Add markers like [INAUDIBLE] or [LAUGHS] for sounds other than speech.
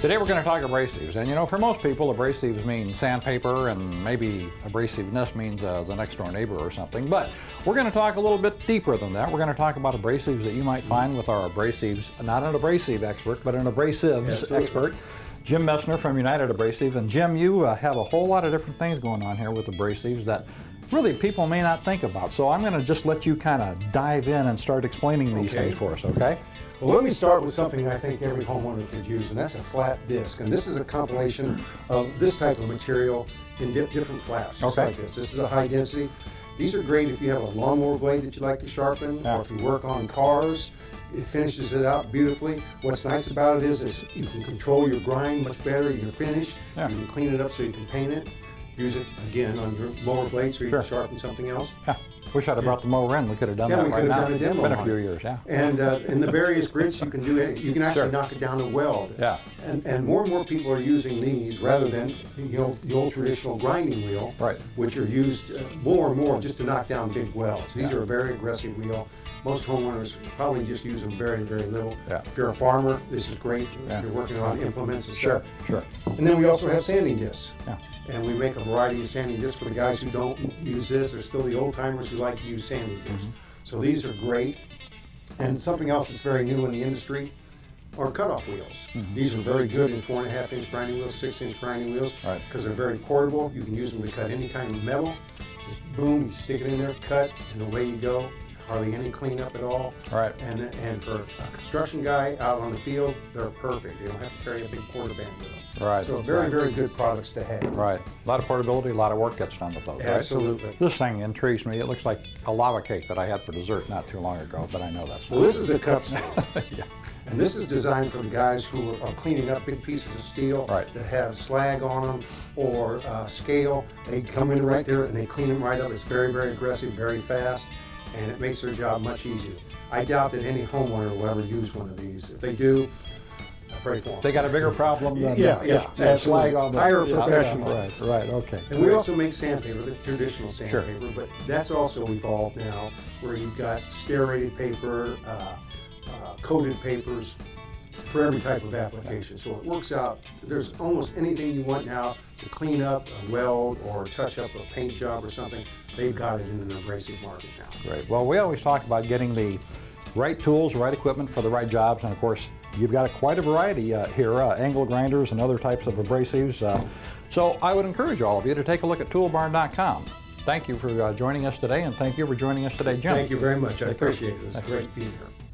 Today we're going to talk abrasives, and you know, for most people, abrasives mean sandpaper, and maybe abrasiveness means uh, the next door neighbor or something. But we're going to talk a little bit deeper than that. We're going to talk about abrasives that you might find with our abrasives, not an abrasive expert, but an abrasives Absolutely. expert. Jim Messner from United Abrasive. And Jim, you uh, have a whole lot of different things going on here with abrasives that really people may not think about. So I'm going to just let you kind of dive in and start explaining these Okay. things for us, okay? Well, let me start with something I think every homeowner could use, and that's a flat disc. And this is a compilation of this type of material in di- different flats, just Okay. like this. This is a high density. These are great if you have a lawnmower blade that you like to sharpen, Yeah. or if you work on cars. It finishes it out beautifully. What's nice about it is, is you can control your grind much better, your finish. Yeah. You can clean it up so you can paint it. Use it again on your mower blade so you Sure. can sharpen something else. Yeah. Wish I'd have brought the mower in. We could have done Yeah, that we right could have now. done a demo Been a few years, yeah. And uh, in the various grits, you can do it. You can actually Sure. knock it down to weld. Yeah. And, and more and more people are using these rather than you know the old traditional grinding wheel, Right. which are used uh, more and more just to knock down big welds. These Yeah. are a very aggressive wheel. Most homeowners probably just use them very, very little. Yeah. If you're a farmer, this is great. Yeah. If you're working on implements and Sure, stuff. sure. And then we also have sanding discs. Yeah. And we make a variety of sanding discs for the guys who don't use this. There's still the old timers who like to use sanding discs. Mm-hmm. So these are great. And something else that's very new in the industry are cutoff wheels. Mm-hmm. These are very good in four and a half inch grinding wheels, six inch grinding wheels, Right. because they're very portable. You can use them to cut any kind of metal. Just boom, you stick it in there, cut, and away you go. Hardly any cleanup at all. Right. And and for a construction guy out on the field, they're perfect. They don't have to carry a big Porta-Band with them. Right. So very, right. very good products to have. Right. A lot of portability, a lot of work gets done with those, right? Absolutely. This thing intrigues me. It looks like a lava cake that I had for dessert not too long ago, but I know that's Well, this is a cup steel. [LAUGHS] yeah. And this is designed for the guys who are, are cleaning up big pieces of steel Right. that have slag on them or uh, scale. They come in right there and they clean them right up. It's very, very aggressive, very fast, and it makes their job much easier. I doubt that any homeowner will ever use one of these. If they do, I pray for them. They got a bigger problem than Yeah, yeah, than slag on the Hire a yeah, yeah, professional. right, right, okay. And we also make sandpaper, the traditional Sure. sandpaper, but that's also evolved now, where you've got stearated paper, uh, uh, coated papers for every type of application. So it works out. There's almost anything you want now to clean up a weld or touch up a paint job or something. They've got it in an abrasive market now. Great. Well, we always talk about getting the right tools, right equipment for the right jobs, and of course, you've got quite a variety uh, here, uh, angle grinders and other types of abrasives. Uh, so I would encourage all of you to take a look at toolbarn.com. Thank you for uh, joining us today, and thank you for joining us today, Jim. Thank you very much. I appreciate it. It was great being here.